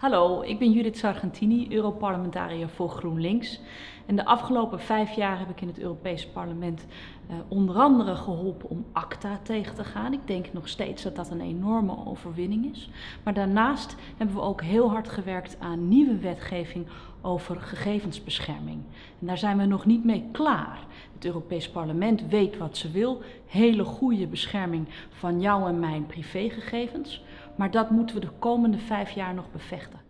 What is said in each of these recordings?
Hallo, ik ben Judith Sargentini, Europarlementariër voor GroenLinks. En de afgelopen vijf jaar heb ik in het Europees Parlement uh, onder andere geholpen om ACTA tegen te gaan. Ik denk nog steeds dat dat een enorme overwinning is. Maar daarnaast hebben we ook heel hard gewerkt aan nieuwe wetgeving over gegevensbescherming. En daar zijn we nog niet mee klaar. Het Europees Parlement weet wat ze wil. Hele goede bescherming van jou en mijn privégegevens. Maar dat moeten we de komende vijf jaar nog bevechten.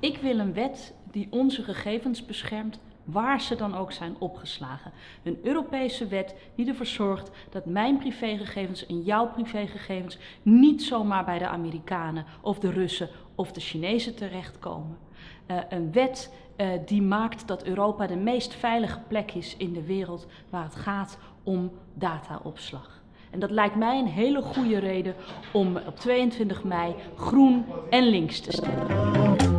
Ik wil een wet die onze gegevens beschermt waar ze dan ook zijn opgeslagen. Een Europese wet die ervoor zorgt dat mijn privégegevens en jouw privégegevens niet zomaar bij de Amerikanen of de Russen of de Chinezen terechtkomen. Uh, een wet uh, die maakt dat Europa de meest veilige plek is in de wereld waar het gaat om dataopslag. En dat lijkt mij een hele goede reden om op 22 mei groen en links te stemmen.